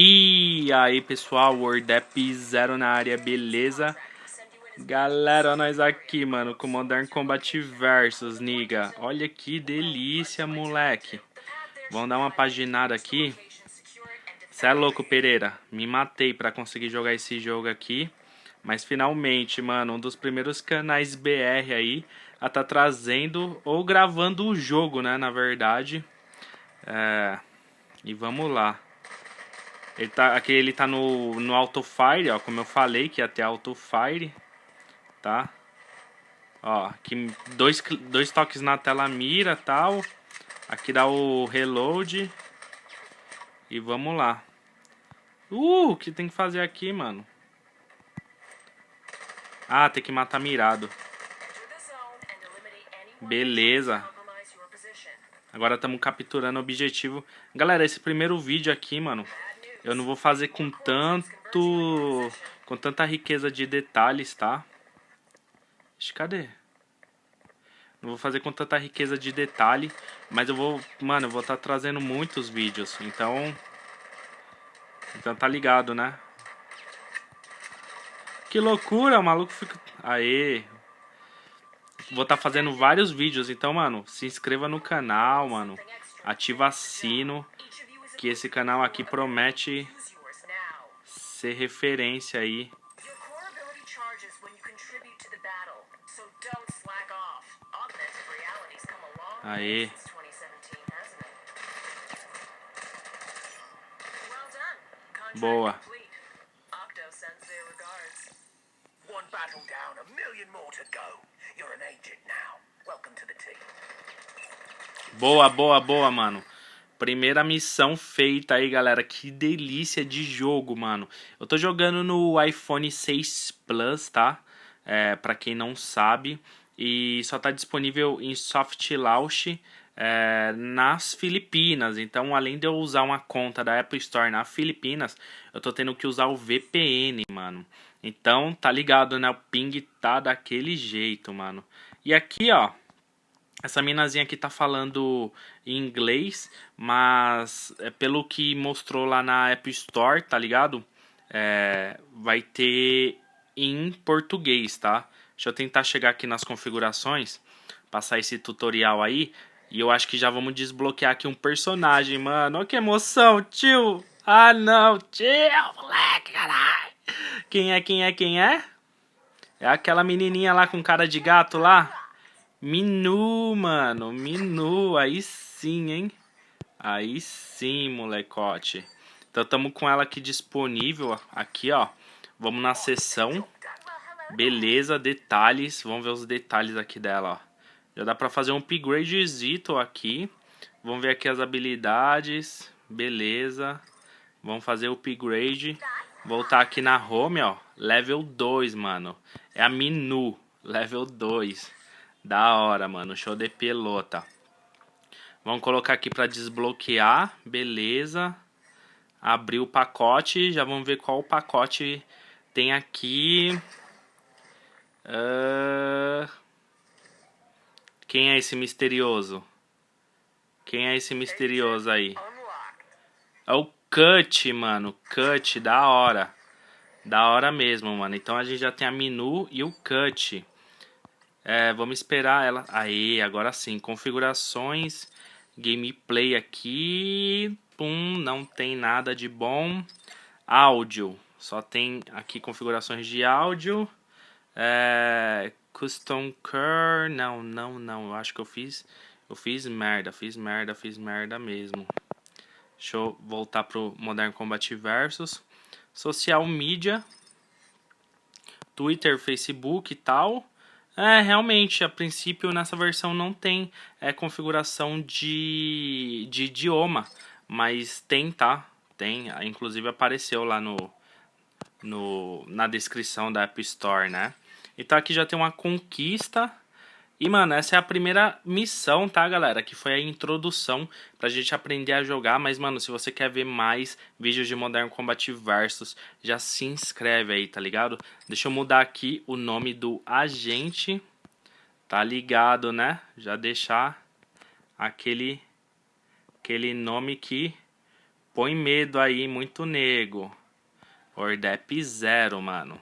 E aí pessoal, WordApp Zero na área, beleza? Galera, nós aqui, mano, com Modern Combat Versus, niga. Olha que delícia, moleque. Vamos dar uma paginada aqui. Cê é louco, Pereira. Me matei pra conseguir jogar esse jogo aqui. Mas finalmente, mano, um dos primeiros canais BR aí a tá trazendo ou gravando o jogo, né, na verdade. É... E vamos lá. Ele tá, aqui ele tá no, no Auto Fire, ó, como eu falei que ia ter Auto Fire, tá? Ó, aqui dois, dois toques na tela mira tal. Aqui dá o reload. E vamos lá. Uh, o que tem que fazer aqui, mano? Ah, tem que matar mirado. Beleza. Agora estamos capturando o objetivo. Galera, esse primeiro vídeo aqui, mano, eu não vou fazer com tanto... Com tanta riqueza de detalhes, tá? Cadê? Não vou fazer com tanta riqueza de detalhe, mas eu vou, mano, eu vou estar tá trazendo muitos vídeos, então... Então tá ligado, né? Que loucura, o maluco fica... Aê! Vou estar tá fazendo vários vídeos, então, mano, se inscreva no canal, mano. Ativa sino que esse canal aqui promete ser referência aí. Aê. Boa. Boa, boa, boa, mano. Primeira missão feita aí, galera. Que delícia de jogo, mano. Eu tô jogando no iPhone 6 Plus, tá? É, pra quem não sabe. E só tá disponível em soft launch é, nas Filipinas. Então, além de eu usar uma conta da Apple Store nas Filipinas, eu tô tendo que usar o VPN, mano. Então, tá ligado, né? O ping tá daquele jeito, mano. E aqui, ó, essa minazinha aqui tá falando em inglês, mas é, pelo que mostrou lá na App Store, tá ligado? É, vai ter em português, tá? Deixa eu tentar chegar aqui nas configurações, passar esse tutorial aí. E eu acho que já vamos desbloquear aqui um personagem, mano. Olha que emoção, tio! Ah, não, tio, moleque, caralho! Quem é, quem é, quem é? É aquela menininha lá com cara de gato lá? Minu, mano. Minu. Aí sim, hein? Aí sim, molecote. Então, estamos com ela aqui disponível. Aqui, ó. Vamos na seção. Beleza, detalhes. Vamos ver os detalhes aqui dela, ó. Já dá pra fazer um upgradezito aqui. Vamos ver aqui as habilidades. Beleza. Vamos fazer o upgrade. Voltar aqui na home, ó. Level 2, mano. É a Minu. Level 2. Da hora, mano. Show de pelota. Vamos colocar aqui para desbloquear. Beleza. Abrir o pacote. Já vamos ver qual o pacote tem aqui. Uh... Quem é esse misterioso? Quem é esse misterioso aí? É o Cut, mano. Cut, da hora. Da hora mesmo, mano. Então a gente já tem a Minu e o Cut. É, vamos esperar ela. Aí, agora sim. Configurações. Gameplay aqui. Pum, não tem nada de bom. Áudio. Só tem aqui configurações de áudio. É, custom Core. Não, não, não. Eu acho que eu fiz. Eu fiz merda, fiz merda, fiz merda mesmo. Deixa eu voltar pro Modern Combat Versus. Social Media. Twitter, Facebook e tal. É, realmente, a princípio nessa versão não tem é, configuração de, de idioma, mas tem, tá? Tem, inclusive apareceu lá no, no, na descrição da App Store, né? Então aqui já tem uma conquista e, mano, essa é a primeira missão, tá, galera? Que foi a introdução pra gente aprender a jogar. Mas, mano, se você quer ver mais vídeos de Modern Combat Versus, já se inscreve aí, tá ligado? Deixa eu mudar aqui o nome do agente. Tá ligado, né? Já deixar aquele, aquele nome que põe medo aí, muito nego. Ordep zero, mano.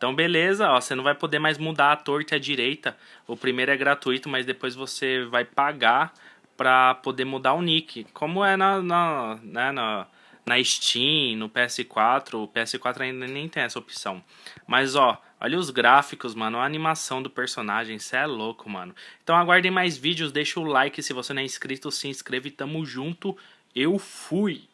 Então, beleza, ó, você não vai poder mais mudar a torta e a direita. O primeiro é gratuito, mas depois você vai pagar pra poder mudar o nick. Como é na, na, né, na, na Steam, no PS4. O PS4 ainda nem tem essa opção. Mas, ó, olha os gráficos, mano. A animação do personagem, isso é louco, mano. Então, aguardem mais vídeos. Deixa o like se você não é inscrito. Se inscreve. Tamo junto. Eu fui!